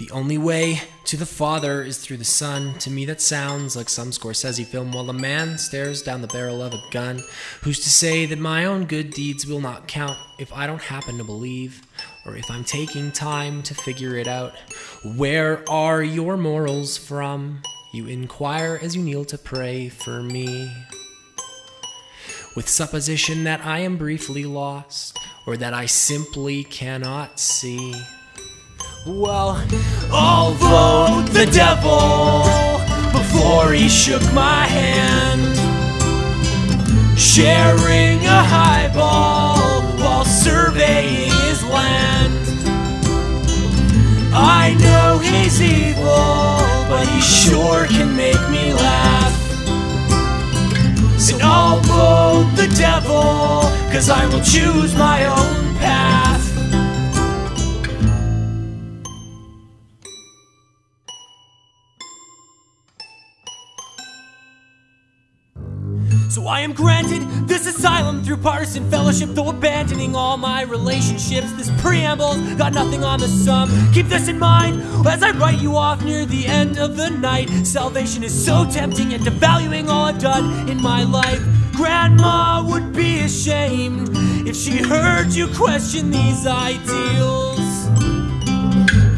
The only way to the Father is through the Son. To me, that sounds like some Scorsese film while a man stares down the barrel of a gun. Who's to say that my own good deeds will not count if I don't happen to believe, or if I'm taking time to figure it out? Where are your morals from? You inquire as you kneel to pray for me. With supposition that I am briefly lost, or that I simply cannot see. Well, although the devil, before he shook my hand, sharing a highball while surveying his land. I know he's evil, but he sure can make me laugh. And I'll vote the devil, cause I will choose my own path. So I am granted this asylum through partisan fellowship, though abandoning all my relationships. This preamble's got nothing on the sum. Keep this in mind as I write you off near the end of the night. Salvation is so tempting, and devaluing all I've done in my life. Grandma would be ashamed if she heard you question these ideals.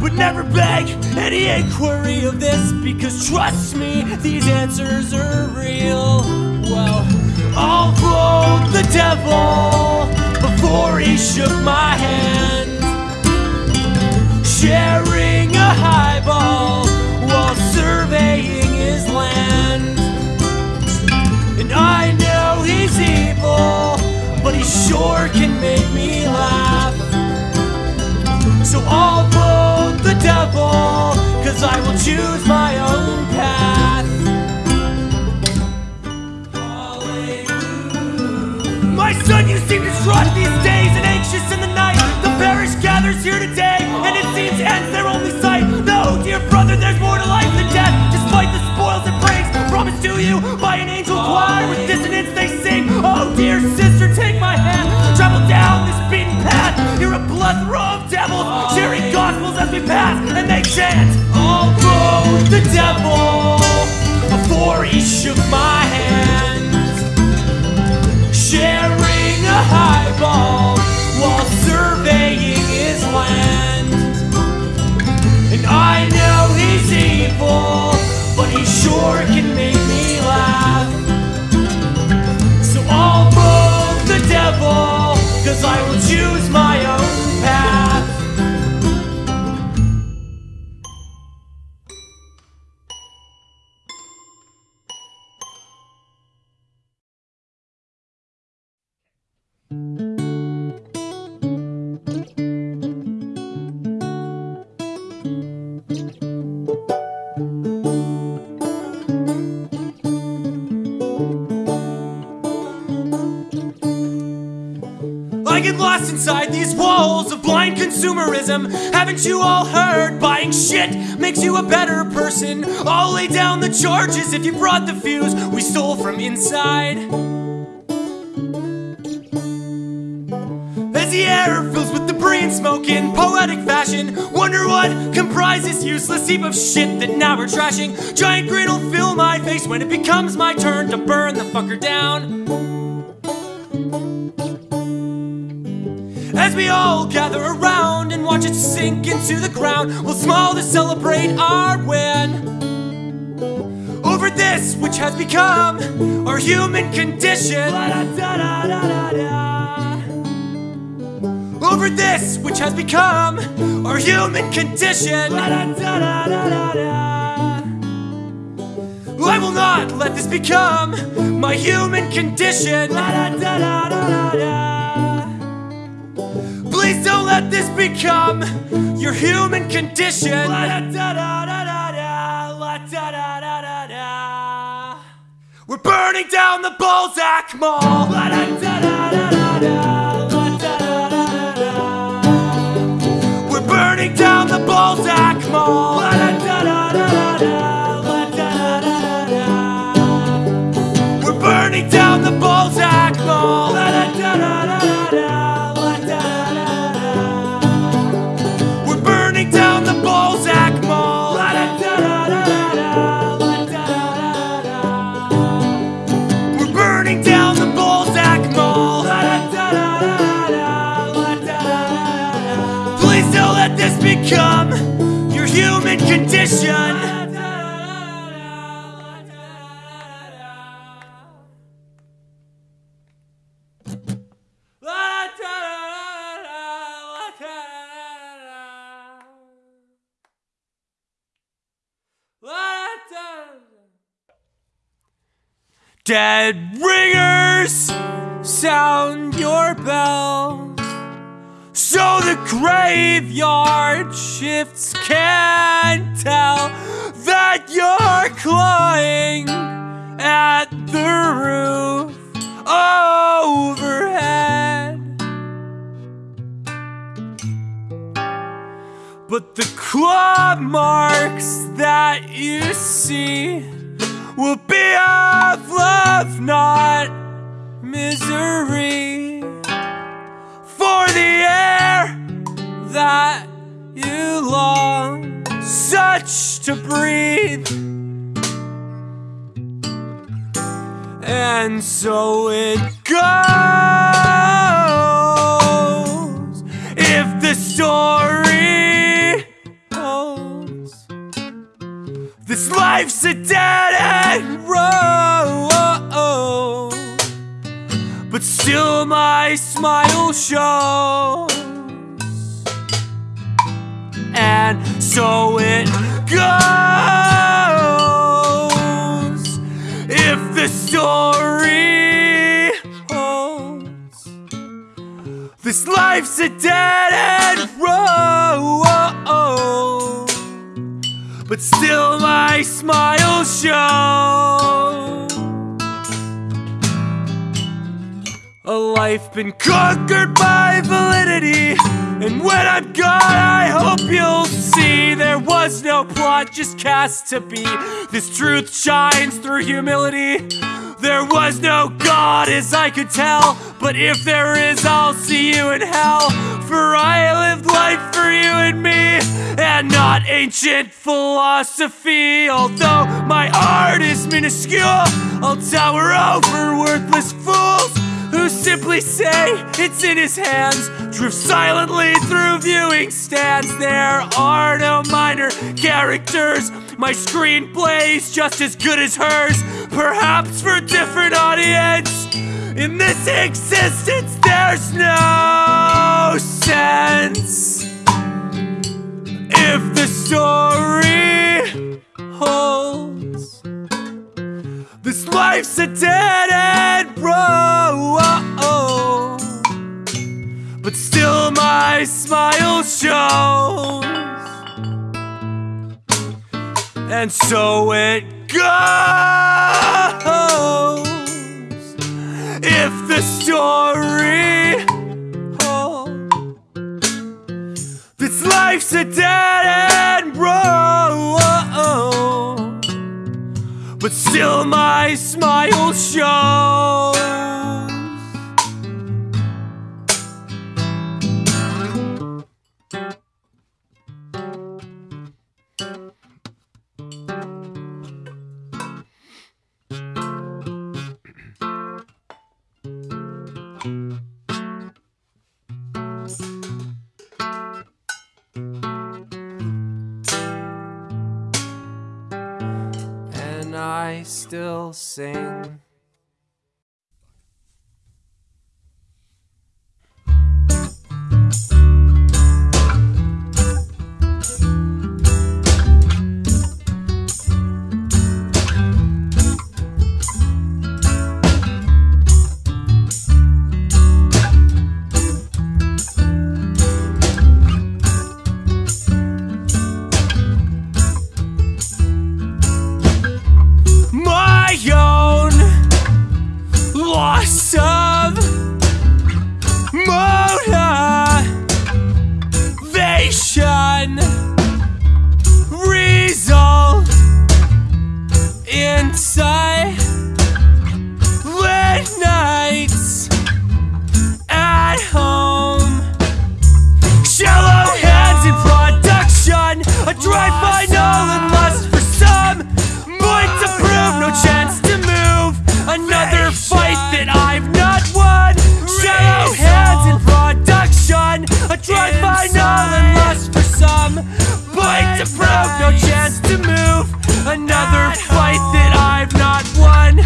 But never beg any inquiry of this because trust me, these answers are real. Well, I'll vote the devil before he shook my hand. Sharing a highball highball while surveying his land. And I know he's evil, but he sure can make I get lost inside these walls of blind consumerism. Haven't you all heard? Buying shit makes you a better person. I'll lay down the charges if you brought the fuse we stole from inside. As the air fills with debris and smoke in poetic fashion, wonder what comprises useless heap of shit that now we're trashing. Giant grin will fill my face when it becomes my turn to burn the fucker down. As we all gather around and watch it sink into the ground, we'll smile to celebrate our win. Over this which has become our human condition. Over this which has become our human condition. I will not let this become my human condition. Let this become your human condition. We're burning down the Balzac Mall. We're burning down the Balzac Mall. We're burning down the Balzac Mall. Dead ringers, sound your bells. So the graveyard shifts can tell that you're clawing at the roof overhead. But the claw marks that you see will be of love, not misery. That you long such to breathe. And so it goes. If the story holds. This life's a dead end road. But still, my smile shows. So it goes. If the story holds. This life's a dead end road. But still my smile shows A life been conquered by validity And when I'm gone I hope you'll see There was no plot just cast to be. This truth shines through humility. There was no God as I could tell. But if there is I'll see you in hell. For I lived life for you and me And not ancient philosophy. Although my art is minuscule I'll tower over worthless say it's in his hands. Drift silently through viewing stands. There are no minor characters. My screenplay's just as good as hers, perhaps for a different audience. In this existence, there's no sense. If the story holds. This life's a dead end road. My smile shows. And so it goes. If the story holds. This life's a dead end road. But still my smile shows still sing Equation result inside late nights at home. Shallow hands in production, a drive by Nolan lust for some. Point to prove, no chance to move. Another fight that I've not won. Shallow hands in production, a drive by Nolan last for some Fight to prove, no chance to move. Another fight that I've not won.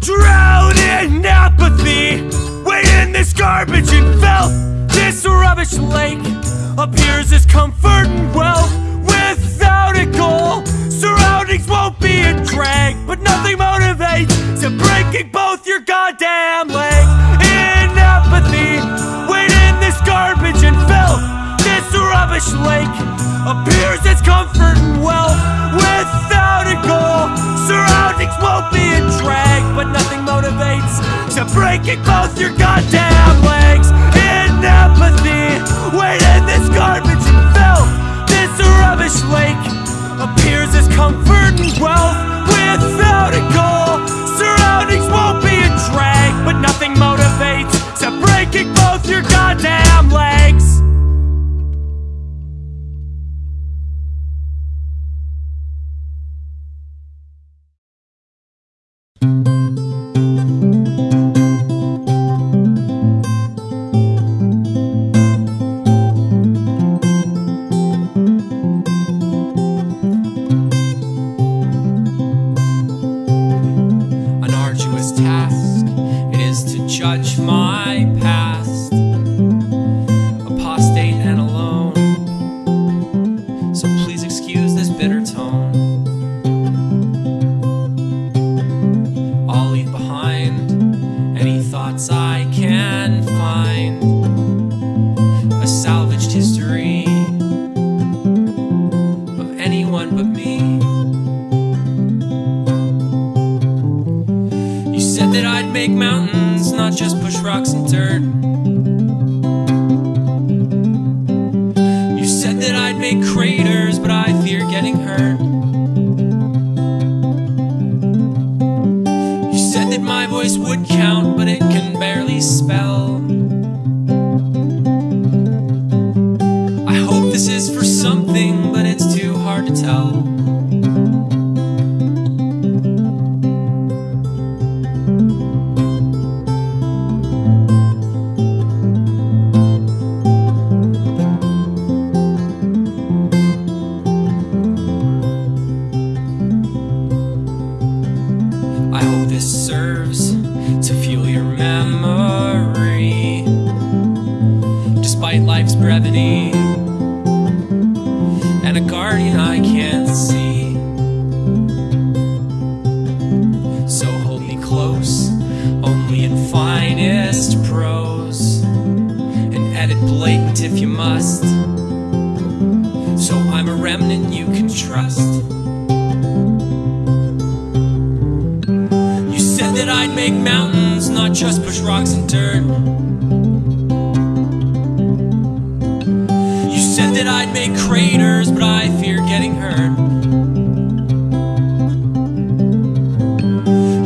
Drown in apathy Weighing this garbage and filth This rubbish lake. Appears as comfort and wealth Without a goal and drag, but nothing motivates to breaking both your goddamn legs. In apathy, waiting this garbage and filth. This rubbish lake appears as comfort and wealth. Without a goal, surroundings won't be a drag, but nothing motivates to breaking both your goddamn legs. In apathy, waiting this garbage and filth. This rubbish lake appears as comfort and wealth without a goal. make craters, but I fear getting hurt. You said that my voice would count, but it can barely spell. remnant you can trust. You said that I'd make mountains, not just push rocks and dirt. You said that I'd make craters, but I fear getting hurt.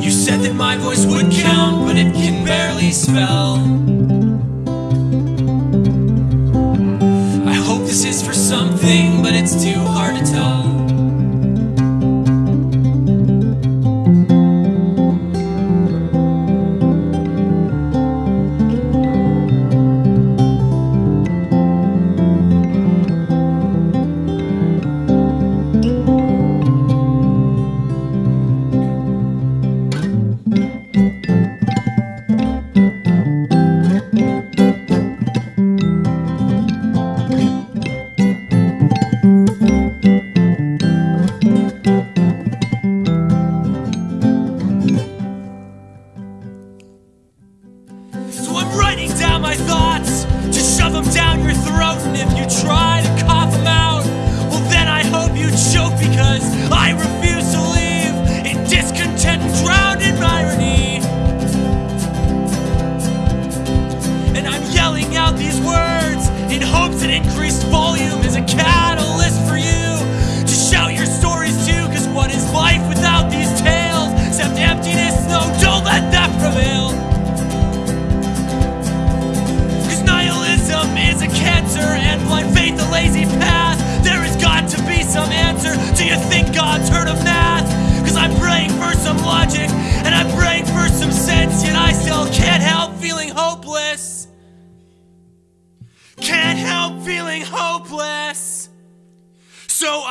You said that my voice would count, but it can barely spell. to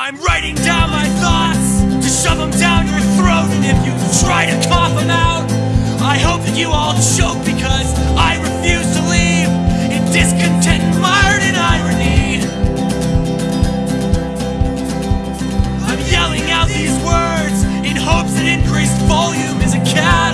I'm writing down my thoughts to shove them down your throat, and if you try to cough them out, I hope that you all choke because I refuse to leave in discontent mired in irony. I'm yelling out these words in hopes that increased volume is a cat.